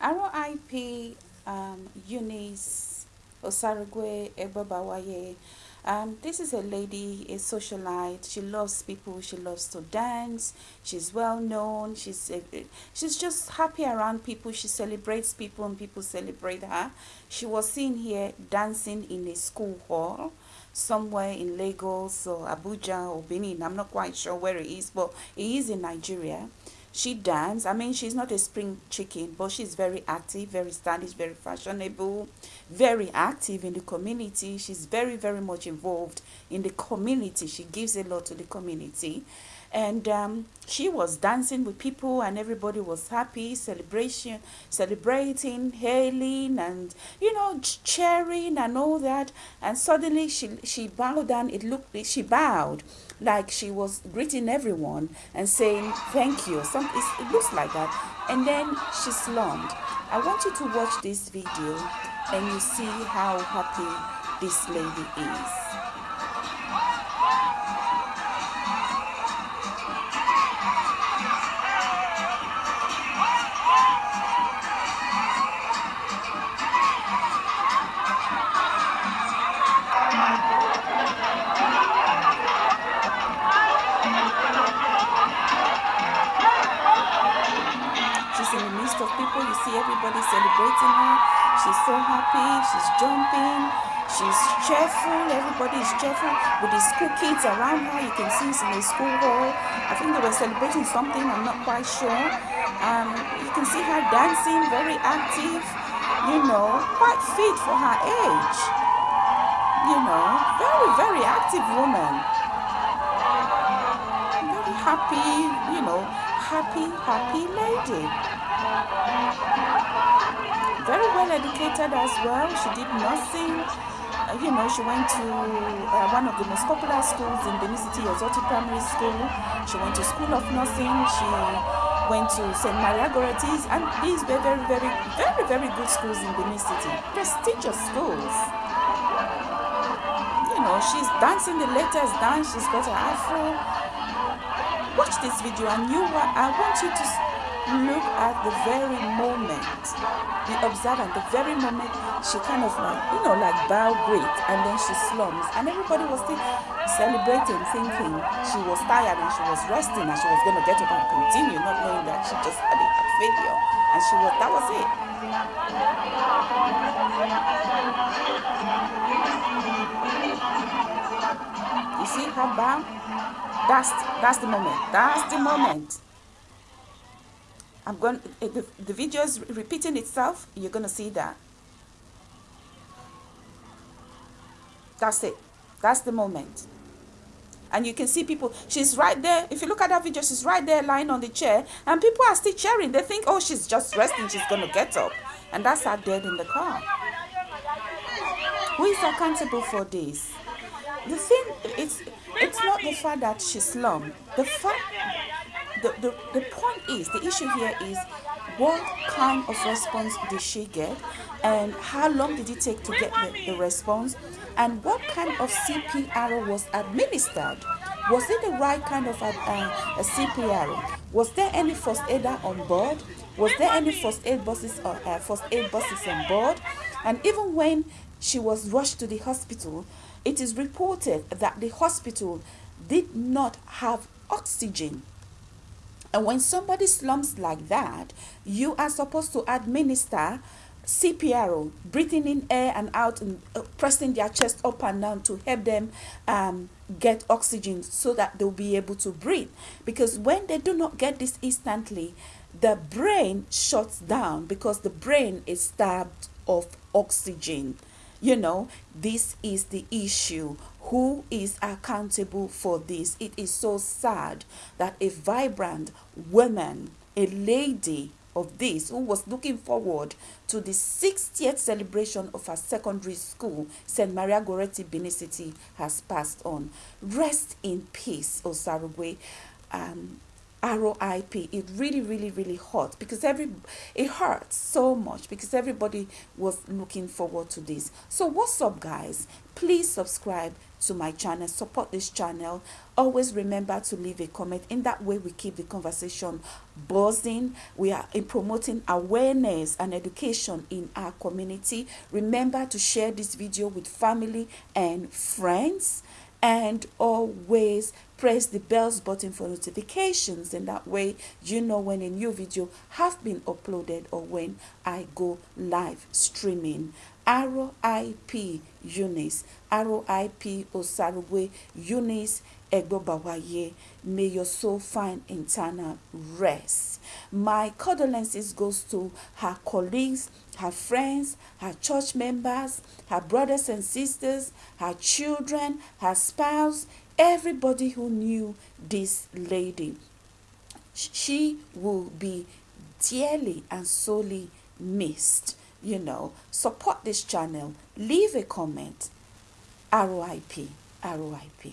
RIP um, Eunice Osarugwe Egbobawaye. Um, this is a lady, a socialite. She loves people. She loves to dance. She's well known. She's uh, she's just happy around people. She celebrates people, and people celebrate her. She was seen here dancing in a school hall somewhere in Lagos or Abuja or Benin. I'm not quite sure where it is, but it is in Nigeria she dance. I mean she's not a spring chicken but she's very active very stylish very fashionable very active in the community. She's very very much involved in the community. She gives a lot to the community and um, she was dancing with people and everybody was happy celebration celebrating hailing and you know cheering and all that and suddenly she she bowed down it looked she bowed like she was greeting everyone and saying thank you. Some, it looks like that. And then she slumped. I want you to watch this video and you see how happy this lady is. See everybody celebrating her. She's so happy. She's jumping. She's cheerful. Everybody is cheerful with the school kids around her. You can see it's in a school hall. I think they were celebrating something. I'm not quite sure. Um, you can see her dancing, very active. You know, quite fit for her age. You know, very, very active woman. Very happy, you know, happy, happy lady very well educated as well. She did nursing. Uh, you know, she went to uh, one of the most popular schools in Benin City, Ozoti Primary School. She went to School of Nursing. She went to St. Maria Goretti's. And these were very, very, very, very good schools in Benin City. Prestigious schools. You know, she's dancing the latest dance. She's got her afro. Watch this video and you, I want you to look at the very moment, the observant, the very moment she kind of like, you know, like bow great and then she slumps and everybody was still celebrating, thinking she was tired and she was resting and she was going to get up and continue, not knowing that she just had a failure and she was, that was it. You see her bow? That's, that's the moment. That's the moment. I'm going, the, the video is repeating itself. You're going to see that. That's it. That's the moment. And you can see people, she's right there. If you look at that video, she's right there lying on the chair. And people are still cheering. They think, oh, she's just resting. She's going to get up. And that's her dead in the car. Who is accountable for this? The thing, it's, it's not the fact that she slumped. The fact the, the, the point is, the issue here is what kind of response did she get and how long did it take to get the, the response and what kind of CPR was administered? Was it the right kind of a, uh, a CPR? Was there any first aider on board? Was there any first aid buses or uh, first aid buses on board? And even when she was rushed to the hospital, it is reported that the hospital did not have oxygen and when somebody slumps like that, you are supposed to administer CPR, breathing in air and out and uh, pressing their chest up and down to help them um, get oxygen so that they'll be able to breathe. Because when they do not get this instantly, the brain shuts down because the brain is starved of oxygen. You know, this is the issue who is accountable for this? It is so sad that a vibrant woman, a lady of this, who was looking forward to the 60th celebration of her secondary school, St. Maria Goretti Benin City, has passed on. Rest in peace, Osarugwe. Um, RIP. It really, really, really hurt because every it hurts so much because everybody was looking forward to this. So what's up, guys? Please subscribe to my channel support this channel. Always remember to leave a comment. In that way we keep the conversation buzzing. We are in promoting awareness and education in our community. Remember to share this video with family and friends. And always press the bells button for notifications and that way you know when a new video have been uploaded or when i go live streaming RIP Eunice, RIP Osarugwe Eunice Egbobawaye. May your soul find eternal rest. My condolences goes to her colleagues, her friends, her church members, her brothers and sisters, her children, her spouse, everybody who knew this lady. She will be dearly and sorely missed you know, support this channel, leave a comment. ROIP, ROIP.